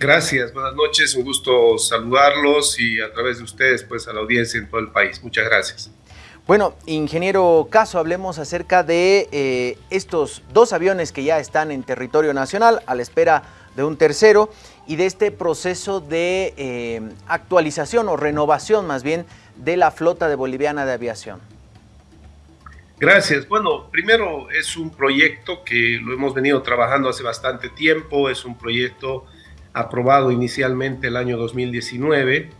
Gracias, buenas noches, un gusto saludarlos y a través de ustedes pues a la audiencia en todo el país. Muchas gracias. Bueno, ingeniero Caso, hablemos acerca de eh, estos dos aviones que ya están en territorio nacional a la espera de un tercero y de este proceso de eh, actualización o renovación más bien de la flota de Boliviana de Aviación. Gracias. Bueno, primero es un proyecto que lo hemos venido trabajando hace bastante tiempo, es un proyecto aprobado inicialmente el año 2019,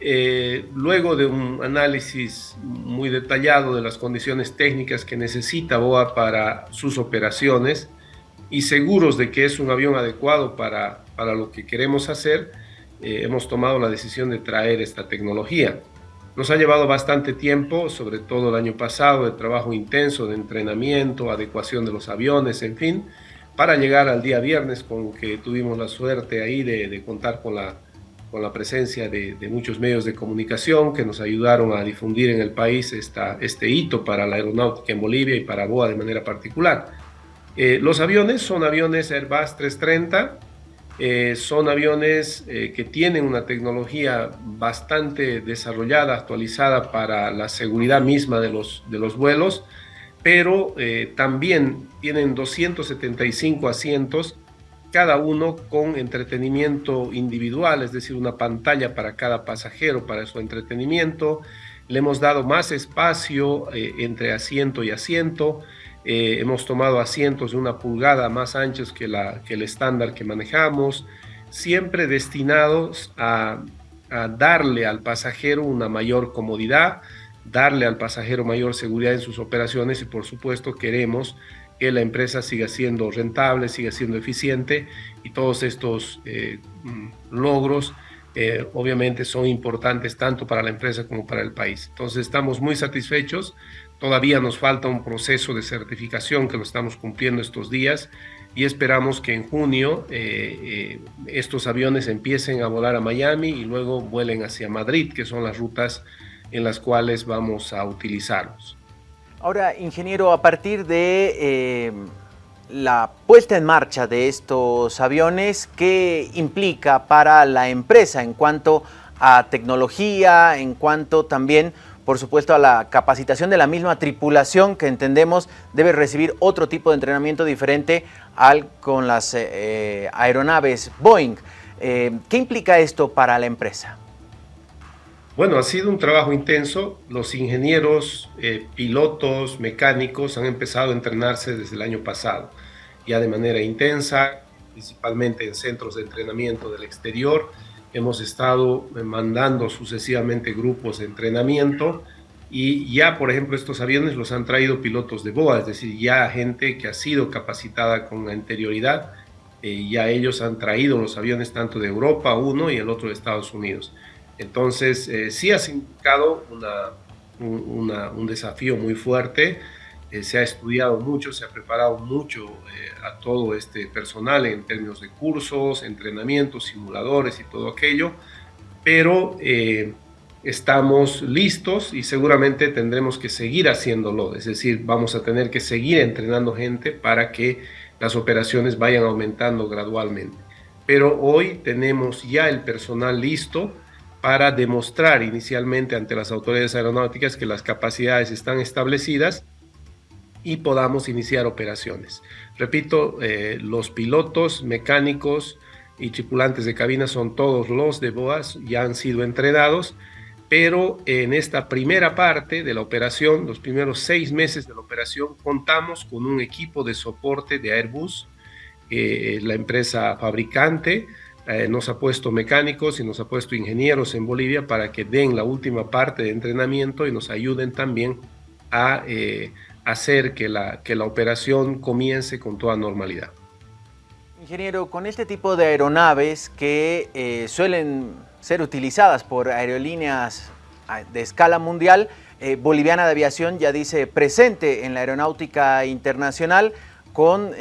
eh, luego de un análisis muy detallado de las condiciones técnicas que necesita BOA para sus operaciones y seguros de que es un avión adecuado para, para lo que queremos hacer, eh, hemos tomado la decisión de traer esta tecnología. Nos ha llevado bastante tiempo, sobre todo el año pasado, de trabajo intenso, de entrenamiento, adecuación de los aviones, en fin, para llegar al día viernes con que tuvimos la suerte ahí de, contar con la, con la presencia de, muchos medios de comunicación que nos ayudaron a difundir en el país esta, este hito para la aeronáutica en Bolivia y para BOA de manera particular. Eh, los aviones son aviones Airbus 330, eh, son aviones eh, que tienen una tecnología bastante desarrollada, actualizada para la seguridad misma de los, de los vuelos, pero eh, también tienen 275 asientos, cada uno con entretenimiento individual, es decir, una pantalla para cada pasajero para su entretenimiento. Le hemos dado más espacio entre asiento y asiento. Eh, hemos tomado asientos de una pulgada más anchos que el estándar que manejamos, siempre destinados a, darle al pasajero una mayor comodidad, darle al pasajero mayor seguridad en sus operaciones y por supuesto queremos que la empresa siga siendo rentable, siga siendo eficiente y todos estos eh, mm, logros eh, obviamente son importantes tanto para la empresa como para el país. Entonces estamos muy satisfechos Todavía nos falta un proceso de certificación que lo estamos cumpliendo estos días y esperamos que en junio eh, estos aviones empiecen a volar a Miami y luego vuelen hacia Madrid, que son las rutas en las cuales vamos a utilizarlos. Ahora, ingeniero, a partir de eh, la puesta en marcha de estos aviones, ¿qué implica para la empresa en cuanto a tecnología, en cuanto también por supuesto, a la capacitación de la misma tripulación que entendemos debe recibir otro tipo de entrenamiento diferente al con las eh, eh, aeronaves Boeing. ¿Qué implica esto para la empresa? Bueno, ha sido un trabajo intenso. Los ingenieros, pilotos, mecánicos han empezado a entrenarse desde el año pasado, ya de manera intensa, principalmente en centros de entrenamiento del exterior hemos estado mandando sucesivamente grupos de entrenamiento y ya, por ejemplo, estos aviones los han traído pilotos de BOA, es decir, ya gente que ha sido capacitada con anterioridad, eh, ya ellos han traído los aviones tanto de Europa, uno y el otro de Estados Unidos. Entonces, eh, sí ha significado un desafío muy fuerte, eh, se ha estudiado mucho, se ha preparado mucho eh, a todo este personal en términos de cursos, entrenamientos, simuladores y todo aquello, pero estamos listos y seguramente tendremos que seguir haciéndolo, es decir, vamos a tener que seguir entrenando gente para que las operaciones vayan aumentando gradualmente. Pero hoy tenemos ya el personal listo para demostrar inicialmente ante las autoridades aeronáuticas que las capacidades están establecidas y podamos iniciar operaciones. Repito, eh, los pilotos, mecánicos y tripulantes de cabina son todos los de BOAS, ya han sido entrenados, pero en esta primera parte de la operación, los primeros seis meses de la operación, contamos con un equipo de soporte de Airbus, la empresa fabricante, eh, nos ha puesto mecánicos y nos ha puesto ingenieros en Bolivia para que den la última parte de entrenamiento y nos ayuden también a eh, hacer que la, que la operación comience con toda normalidad. Ingeniero, con este tipo de aeronaves que eh, suelen ser utilizadas por aerolíneas ah, de escala mundial, Boliviana de Aviación ya dice presente en la aeronáutica internacional con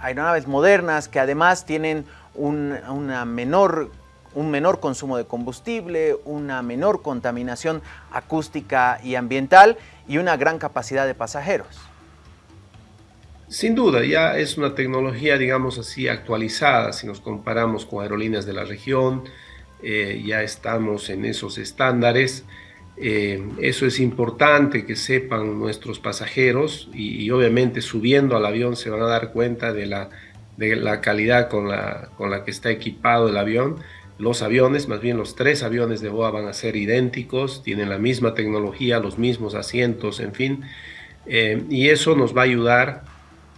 aeronaves modernas que además tienen una menor un menor consumo de combustible, una menor contaminación acústica y ambiental y una gran capacidad de pasajeros. Sin duda, ya es una tecnología, digamos así, actualizada si nos comparamos con aerolíneas de la región, eh, ya estamos en esos estándares. Eh, eso es importante que sepan nuestros pasajeros y, obviamente subiendo al avión se van a dar cuenta de la, de la calidad con la, con la que está equipado el avión. Los aviones, más bien los tres aviones de BOA van a ser idénticos, tienen la misma tecnología, los mismos asientos, en fin, eh, y eso nos va a ayudar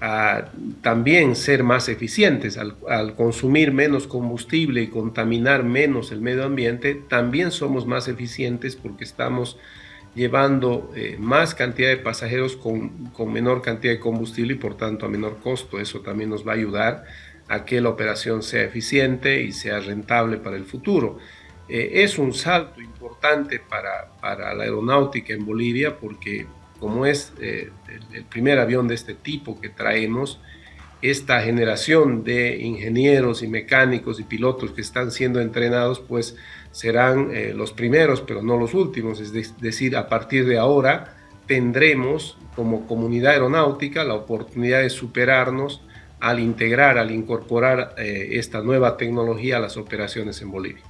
a también ser más eficientes. Al, consumir menos combustible y contaminar menos el medio ambiente, también somos más eficientes porque estamos llevando eh, más cantidad de pasajeros con, menor cantidad de combustible y por tanto a menor costo. Eso también nos va a ayudar a que la operación sea eficiente y sea rentable para el futuro. Eh, es un salto importante para, para la aeronáutica en Bolivia porque como es eh, el, primer avión de este tipo que traemos, esta generación de ingenieros y mecánicos y pilotos que están siendo entrenados, pues serán eh, los primeros, pero no los últimos. Es decir, a partir de ahora tendremos como comunidad aeronáutica la oportunidad de superarnos al integrar, al incorporar eh, esta nueva tecnología a las operaciones en Bolivia.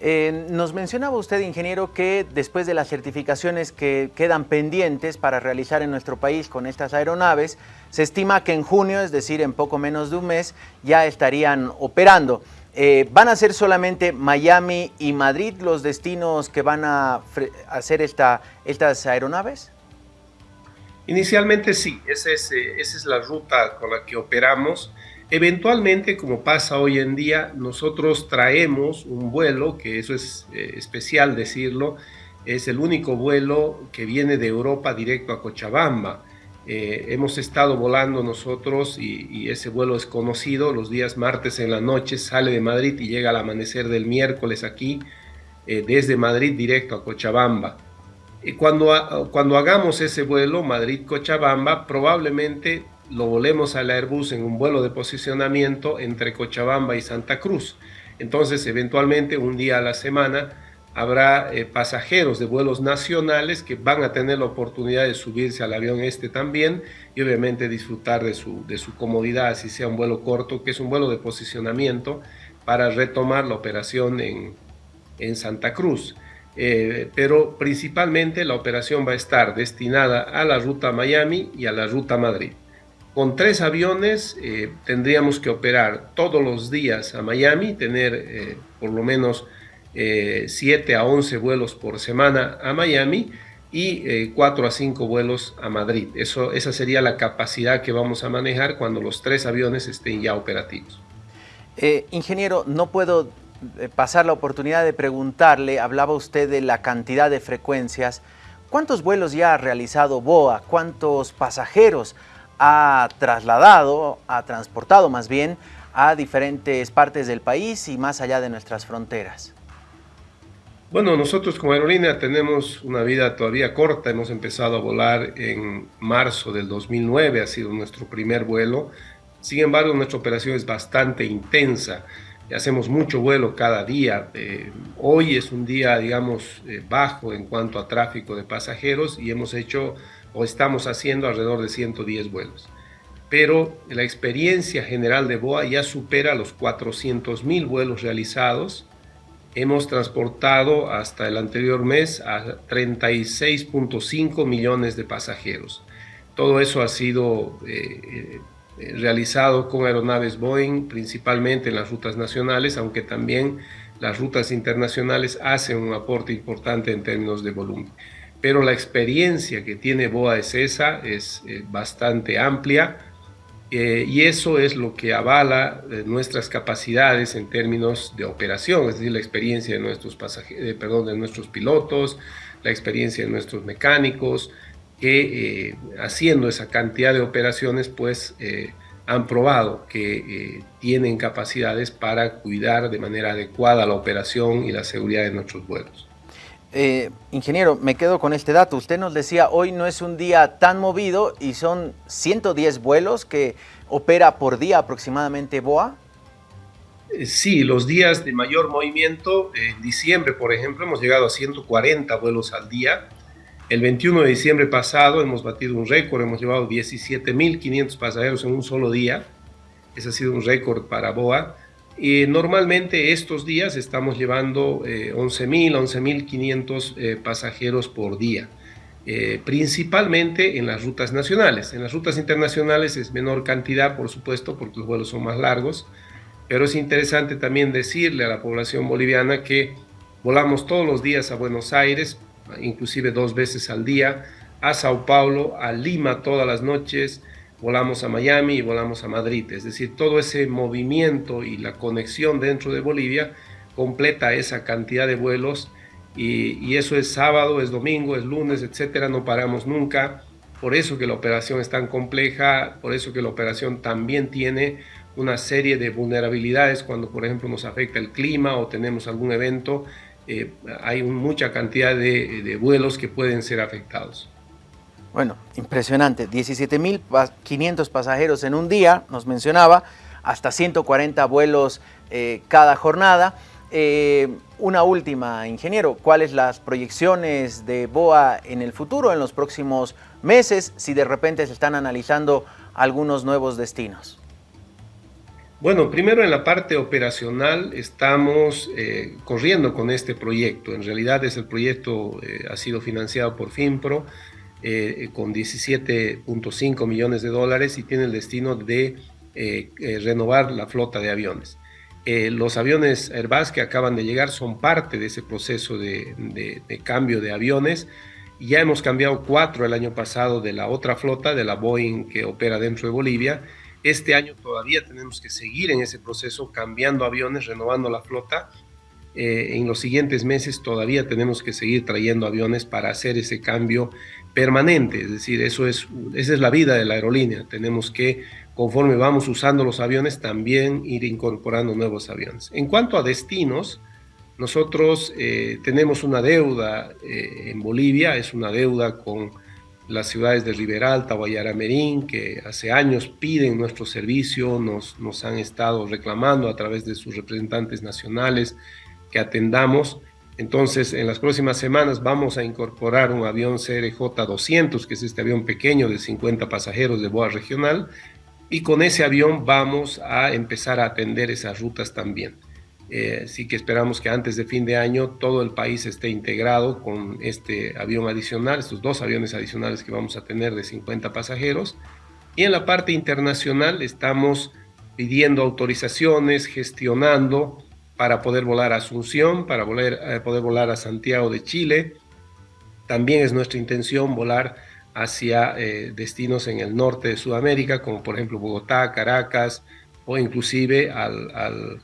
Eh, nos mencionaba usted, ingeniero, que después de las certificaciones que quedan pendientes para realizar en nuestro país con estas aeronaves, se estima que en junio, es decir, en poco menos de un mes, ya estarían operando. Eh, ¿Van a ser solamente Miami y Madrid los destinos que van a hacer esta, estas aeronaves? Inicialmente sí, esa es, eh, esa es la ruta con la que operamos. Eventualmente, como pasa hoy en día, nosotros traemos un vuelo, que eso es eh, especial decirlo, es el único vuelo que viene de Europa directo a Cochabamba. Eh, hemos estado volando nosotros y, ese vuelo es conocido. Los días martes en la noche sale de Madrid y llega al amanecer del miércoles aquí, eh, desde Madrid directo a Cochabamba. cuando, cuando hagamos ese vuelo Madrid-Cochabamba, probablemente lo volemos al Airbus en un vuelo de posicionamiento entre Cochabamba y Santa Cruz. Entonces, eventualmente, un día a la semana, habrá eh, pasajeros de vuelos nacionales que van a tener la oportunidad de subirse al avión este también y obviamente disfrutar de su, de su comodidad, si sea un vuelo corto, que es un vuelo de posicionamiento para retomar la operación en, en Santa Cruz. Eh, pero principalmente la operación va a estar destinada a la ruta Miami y a la ruta Madrid. Con tres aviones eh, tendríamos que operar todos los días a Miami, tener eh, por lo menos 7 eh, a 11 vuelos por semana a Miami y 4 a 5 vuelos a Madrid. Eso, esa sería la capacidad que vamos a manejar cuando los tres aviones estén ya operativos. ingeniero, no puedo pasar la oportunidad de preguntarle, hablaba usted de la cantidad de frecuencias. ¿Cuántos vuelos ya ha realizado BOA? ¿Cuántos pasajeros ha trasladado, ha transportado más bien a diferentes partes del país y más allá de nuestras fronteras? Bueno, nosotros como aerolínea tenemos una vida todavía corta. Hemos empezado a volar en marzo del 2009, ha sido nuestro primer vuelo. Sin embargo, nuestra operación es bastante intensa. Hacemos mucho vuelo cada día. Eh, hoy es un día, digamos, eh, bajo en cuanto a tráfico de pasajeros y hemos hecho o estamos haciendo alrededor de 110 vuelos. Pero la experiencia general de BOA ya supera los 400 mil vuelos realizados. Hemos transportado hasta el anterior mes a 36.5 millones de pasajeros. Todo eso ha sido eh, eh, realizado con aeronaves Boeing, principalmente en las rutas nacionales, aunque también las rutas internacionales hacen un aporte importante en términos de volumen pero la experiencia que tiene BOA es esa, es eh, bastante amplia eh, y eso es lo que avala eh, nuestras capacidades en términos de operación, es decir, la experiencia de nuestros, pasajeros, perdón, de nuestros pilotos, la experiencia de nuestros mecánicos, que haciendo esa cantidad de operaciones pues han probado que tienen capacidades para cuidar de manera adecuada la operación y la seguridad de nuestros vuelos. Eh, ingeniero, me quedo con este dato. Usted nos decía, hoy no es un día tan movido y son 110 vuelos que opera por día aproximadamente BOA. Eh, sí, los días de mayor movimiento, en diciembre, por ejemplo, hemos llegado a 140 vuelos al día. El 21 de diciembre pasado hemos batido un récord, hemos llevado 17.500 pasajeros en un solo día. Ese ha sido un récord para BOA. Y normalmente estos días estamos llevando 11.000, 11.500 eh, pasajeros por día. Eh, principalmente en las rutas nacionales. En las rutas internacionales es menor cantidad, por supuesto, porque los vuelos son más largos, pero es interesante también decirle a la población boliviana que volamos todos los días a Buenos Aires, inclusive dos veces al día, a Sao Paulo, a Lima todas las noches, volamos a Miami y volamos a Madrid. Es decir, todo ese movimiento y la conexión dentro de Bolivia completa esa cantidad de vuelos y, eso es sábado, es domingo, es lunes, etcétera, no paramos nunca. Por eso que la operación es tan compleja, por eso que la operación también tiene una serie de vulnerabilidades cuando, por ejemplo, nos afecta el clima o tenemos algún evento, eh, hay mucha cantidad de, de, vuelos que pueden ser afectados. Bueno, impresionante, 17.500 pasajeros en un día, nos mencionaba, hasta 140 vuelos eh, cada jornada. Eh, una última, ingeniero, ¿cuáles las proyecciones de BOA en el futuro, en los próximos meses, si de repente se están analizando algunos nuevos destinos? Bueno, primero en la parte operacional estamos eh, corriendo con este proyecto. En realidad es el proyecto ha sido financiado por FIMPRO con 17.5 millones de dólares y tiene el destino de renovar la flota de aviones. Eh, los aviones Airbus que acaban de llegar son parte de ese proceso de, cambio de aviones. Ya hemos cambiado cuatro el año pasado de la otra flota, de la Boeing que opera dentro de Bolivia. Este año todavía tenemos que seguir en ese proceso, cambiando aviones, renovando la flota. Eh, en los siguientes meses todavía tenemos que seguir trayendo aviones para hacer ese cambio permanente. Es decir, eso es, esa es la vida de la aerolínea. Tenemos que conforme vamos usando los aviones, también ir incorporando nuevos aviones. En cuanto a destinos, nosotros eh, tenemos una deuda eh, en Bolivia, es una deuda con las ciudades de Riberalta, Guayaramerín, que hace años piden nuestro servicio, nos, nos han estado reclamando a través de sus representantes nacionales que atendamos. Entonces, en las próximas semanas vamos a incorporar un avión CRJ-200, que es este avión pequeño de 50 pasajeros de Boa Regional, y con ese avión vamos a empezar a atender esas rutas también. Eh, que esperamos que antes de fin de año todo el país esté integrado con este avión adicional, estos dos aviones adicionales que vamos a tener de 50 pasajeros. Y en la parte internacional estamos pidiendo autorizaciones, gestionando para poder volar a Asunción, para eh, poder volar a Santiago de Chile. También es nuestra intención volar hacia eh, destinos en el norte de Sudamérica, como por ejemplo Bogotá, Caracas o inclusive al,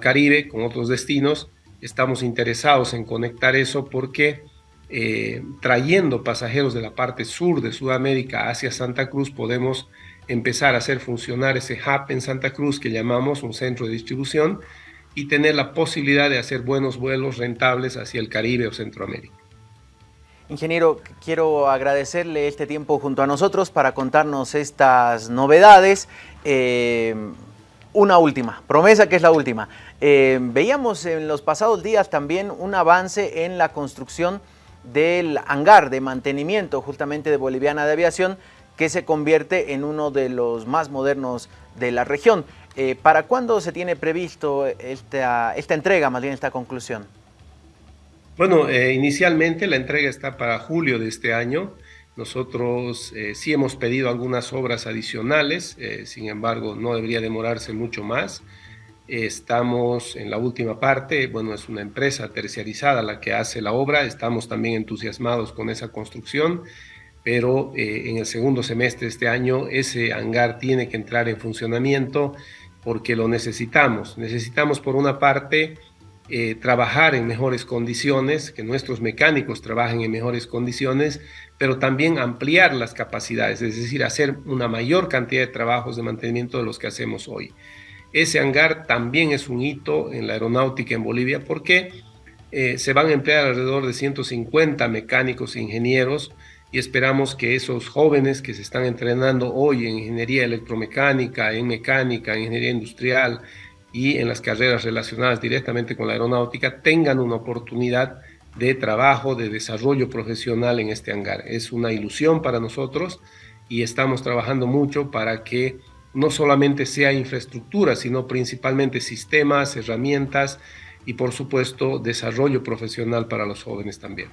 Caribe con otros destinos. Estamos interesados en conectar eso porque eh, trayendo pasajeros de la parte sur de Sudamérica hacia Santa Cruz podemos empezar a hacer funcionar ese hub en Santa Cruz que llamamos un centro de distribución y tener la posibilidad de hacer buenos vuelos rentables hacia el Caribe o Centroamérica. Ingeniero, quiero agradecerle este tiempo junto a nosotros para contarnos estas novedades. Eh, una última, promesa que es la última. Eh, veíamos en los pasados días también un avance en la construcción del hangar de mantenimiento justamente de Boliviana de Aviación que se convierte en uno de los más modernos de la región. Eh, ¿Para cuándo se tiene previsto esta, esta entrega, más bien esta conclusión? Bueno, eh, inicialmente la entrega está para julio de este año. Nosotros eh, sí hemos pedido algunas obras adicionales, sin embargo no debería demorarse mucho más. estamos en la última parte, bueno, es una empresa terciarizada la que hace la obra, estamos también entusiasmados con esa construcción, pero en el segundo semestre de este año ese hangar tiene que entrar en funcionamiento porque lo necesitamos. Necesitamos por una parte eh, trabajar en mejores condiciones, que nuestros mecánicos trabajen en mejores condiciones, pero también ampliar las capacidades, es decir, hacer una mayor cantidad de trabajos de mantenimiento de los que hacemos hoy. Ese hangar también es un hito en la aeronáutica en Bolivia porque eh, se van a emplear alrededor de 150 mecánicos e ingenieros y esperamos que esos jóvenes que se están entrenando hoy en ingeniería electromecánica, en mecánica, en ingeniería industrial, y en las carreras relacionadas directamente con la aeronáutica tengan una oportunidad de trabajo, de desarrollo profesional en este hangar. Es una ilusión para nosotros y estamos trabajando mucho para que no solamente sea infraestructura, sino principalmente sistemas, herramientas y por supuesto desarrollo profesional para los jóvenes también.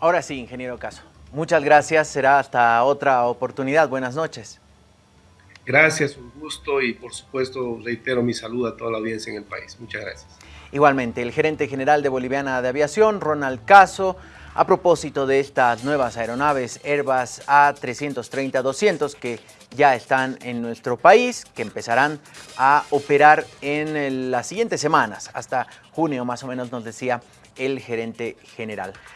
Ahora sí, ingeniero Caso. Muchas gracias, será hasta otra oportunidad. Buenas noches. Gracias, un gusto y por supuesto reitero mi saludo a toda la audiencia en el país. Muchas gracias. Igualmente, el gerente general de Boliviana de Aviación, Ronald Caso, a propósito de estas nuevas aeronaves Airbus A330-200 que ya están en nuestro país, que empezarán a operar en las siguientes semanas, hasta junio más o menos nos decía el gerente general.